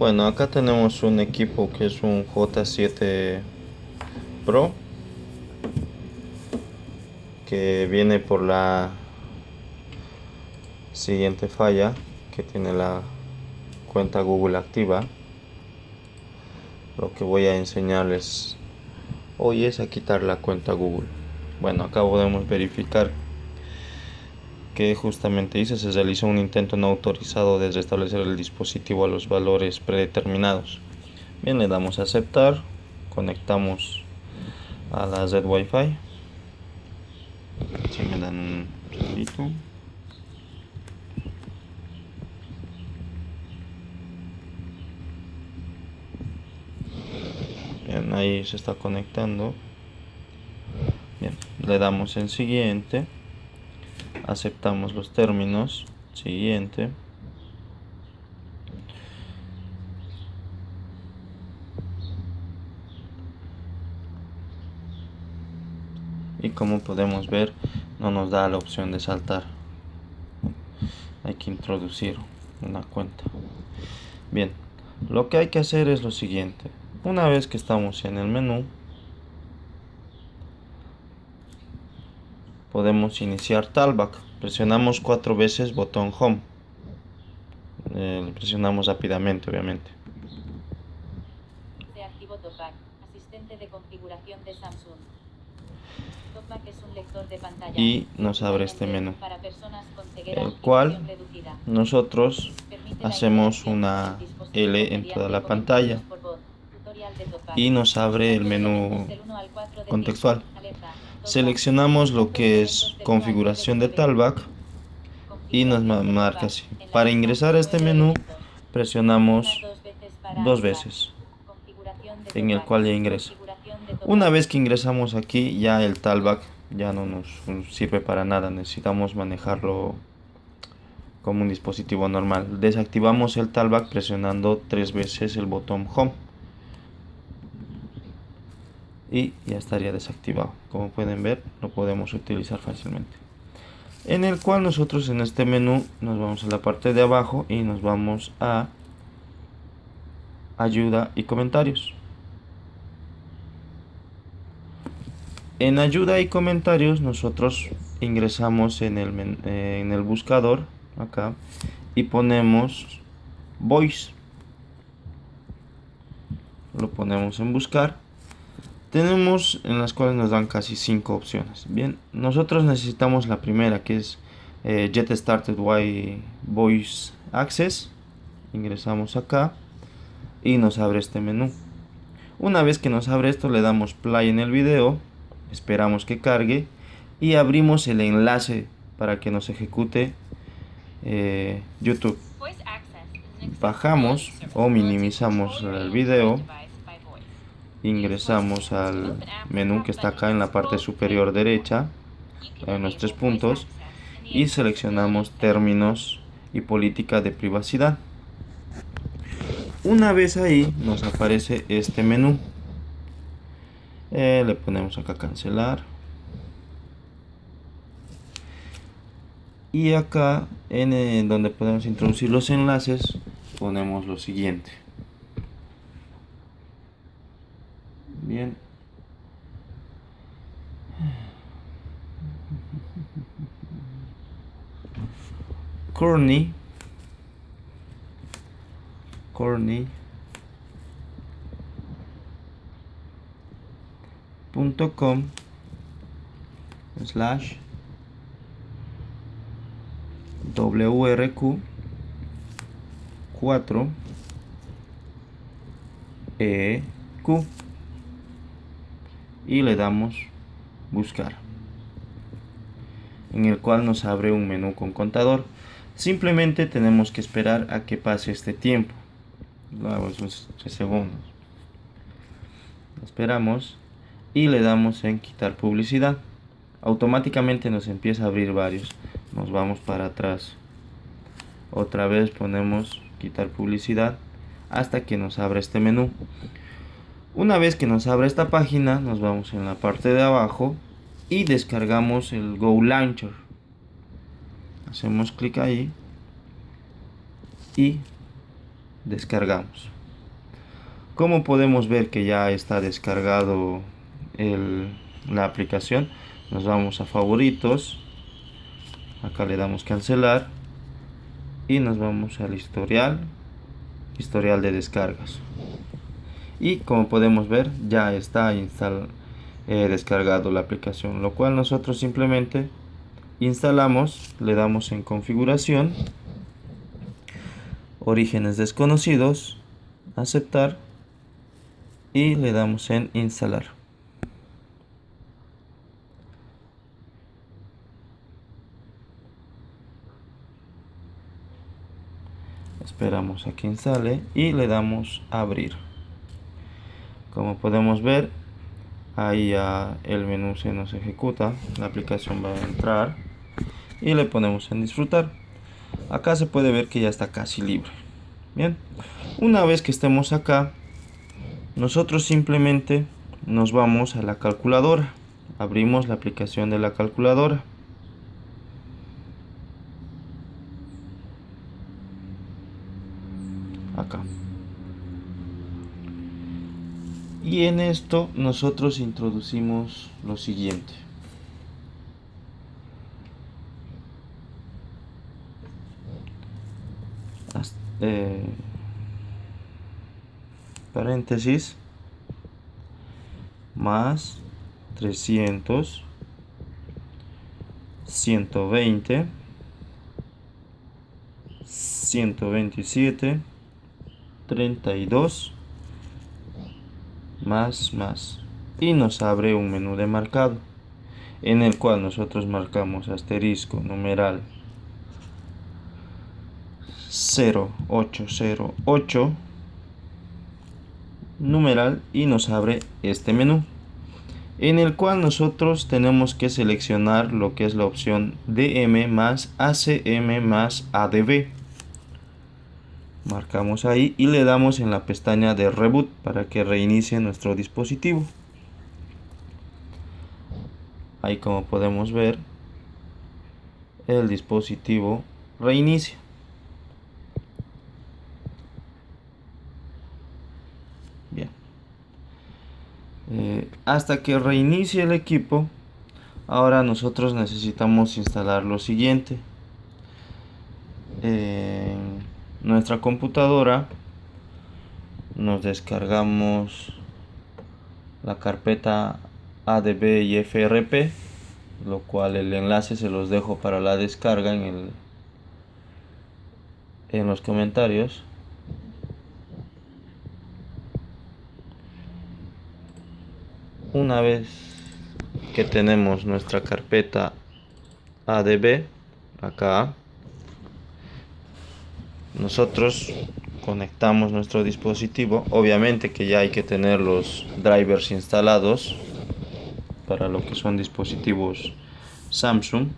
Bueno, acá tenemos un equipo que es un J7 Pro que viene por la siguiente falla que tiene la cuenta Google activa. Lo que voy a enseñarles hoy es a quitar la cuenta Google. Bueno acá podemos verificar que justamente dice se realizó un intento no autorizado de restablecer el dispositivo a los valores predeterminados. Bien le damos a aceptar conectamos a la red wifi. Si me dan un segundito bien ahí se está conectando. Bien le damos en siguiente aceptamos los términos. Siguiente. Y como podemos ver no nos da la opción de saltar. Hay que introducir una cuenta. Bien lo que hay que hacer es lo siguiente. Una vez que estamos en el menú podemos iniciar talkback presionamos cuatro veces botón home. Eh, presionamos rápidamente obviamente. Se activó TalkBack, asistente de configuración de Samsung. TalkBack es un lector de pantalla. y nos abre este menú. Para personas con ceguera el cual nosotros hacemos una L en toda la pantalla. y nos abre el menú contextual. Seleccionamos lo que es configuración de talkback y nos ma- marca así. Para ingresar a este menú presionamos dos veces en el cual ya ingresa. Una vez que ingresamos aquí ya el talkback ya no nos sirve para nada. Necesitamos manejarlo como un dispositivo normal. Desactivamos el talkback presionando tres veces el botón home y ya estaría desactivado. Como pueden ver lo podemos utilizar fácilmente. En el cual nosotros en este menú nos vamos a la parte de abajo y nos vamos a ayuda y comentarios. En ayuda y comentarios nosotros ingresamos en el, eh, en el buscador acá y ponemos voice. Lo ponemos en buscar tenemos en las cuales nos dan casi 5 opciones. Bien nosotros necesitamos la primera que es eh, Get Started Wi Voice Access. Ingresamos acá y nos abre este menú. Una vez que nos abre esto le damos play en el video esperamos que cargue y abrimos el enlace para que nos ejecute eh, YouTube. Bajamos o minimizamos el video. by. Ingresamos al menú que está acá en la parte superior derecha en los tres puntos y seleccionamos términos y política de privacidad. Una vez ahí nos aparece este menú. Eh, le ponemos acá cancelar. Y acá en eh, donde podemos introducir los enlaces ponemos lo siguiente bien. Corny. Corny. Punto com slash WRQ 4 EQ y le damos buscar en el cual nos abre un menú con contador. Simplemente tenemos que esperar a que pase este tiempo. Esos 3 segundos. Esperamos y le damos en quitar publicidad. Automáticamente nos empieza a abrir varios. Nos vamos para atrás. Otra vez ponemos quitar publicidad hasta que nos abra este menú una vez que nos abra esta página nos vamos en la parte de abajo y descargamos el Go Launcher. Hacemos clic ahí y descargamos. Como podemos ver que ya está descargado la aplicación nos vamos a favoritos. Acá le damos cancelar y nos vamos al historial historial de descargas y como podemos ver ya está instal, eh, descargado la aplicación lo cual nosotros simplemente instalamos le damos en configuración orígenes desconocidos aceptar y le damos en instalar. Esperamos a que instale y le damos abrir como podemos ver ahí ya el menú se nos ejecuta la aplicación va a entrar y le ponemos en disfrutar. Acá se puede ver que ya está casi libre. Bien una vez que estemos acá nosotros simplemente nos vamos a la calculadora. Abrimos la aplicación de la calculadora acá y en esto nosotros introducimos lo siguiente. Eh, paréntesis. Más 300 120 127 32 más más y nos abre un menú de marcado en el cual nosotros marcamos asterisco numeral 0808 numeral y nos abre este menú en el cual nosotros tenemos que seleccionar lo que es la opción DM más ACM más ADB marcamos ahí y le damos en la pestaña de reboot para que reinicie nuestro dispositivo. Ahí como podemos ver el dispositivo reinicia. Bien. Eh, hasta que reinicie el equipo ahora nosotros necesitamos instalar lo siguiente eh, nuestra computadora nos descargamos la carpeta ADB y FRP lo cual el enlace se los dejo para la descarga en el en los comentarios. Una vez que tenemos nuestra carpeta ADB acá nosotros conectamos nuestro dispositivo obviamente que ya hay que tener los drivers instalados para lo que son dispositivos Samsung.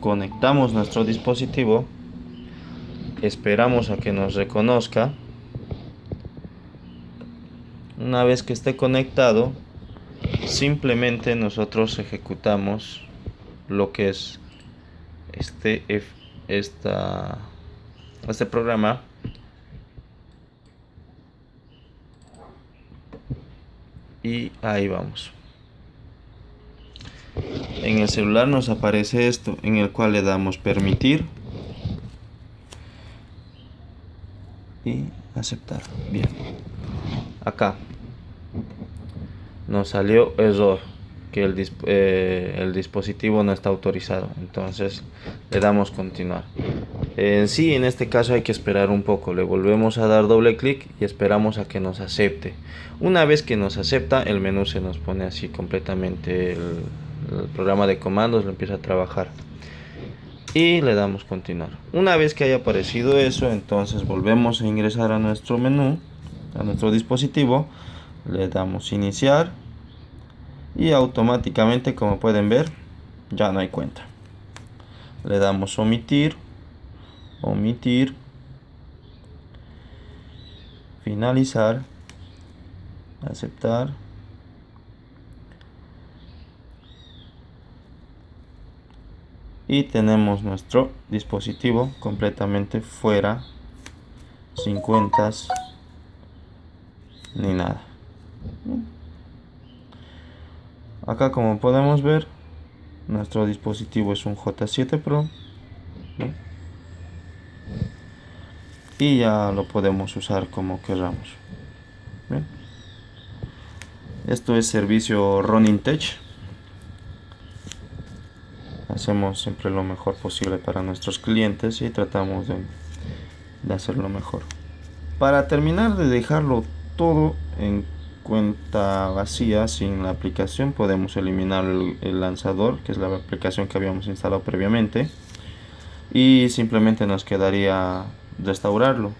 Conectamos nuestro dispositivo esperamos a que nos reconozca. Una vez que esté conectado simplemente nosotros ejecutamos lo que es este esta, este programa. Y ahí vamos. En el celular nos aparece esto en el cual le damos permitir y aceptar. Bien. Acá. Nos salió error que el, eh, el, dispositivo no está autorizado. Entonces le damos continuar. En sí en este caso hay que esperar un poco. Le volvemos a dar doble clic y esperamos a que nos acepte. Una vez que nos acepta el menú se nos pone así completamente el, el programa de comandos lo empieza a trabajar. Y le damos continuar. Una vez que haya aparecido eso entonces volvemos a ingresar a nuestro menú a nuestro dispositivo. Le damos iniciar y automáticamente como pueden ver ya no hay cuenta. Le damos omitir omitir finalizar aceptar y tenemos nuestro dispositivo completamente fuera sin cuentas ni nada acá como podemos ver nuestro dispositivo es un J7 Pro y ya lo podemos usar como queramos esto es servicio Running Tech. Hacemos siempre lo mejor posible para nuestros clientes y tratamos de, hacerlo mejor. Para terminar de dejarlo todo en cuenta vacía sin la aplicación podemos eliminar el, lanzador que es la aplicación que habíamos instalado previamente y simplemente nos quedaría restaurarlo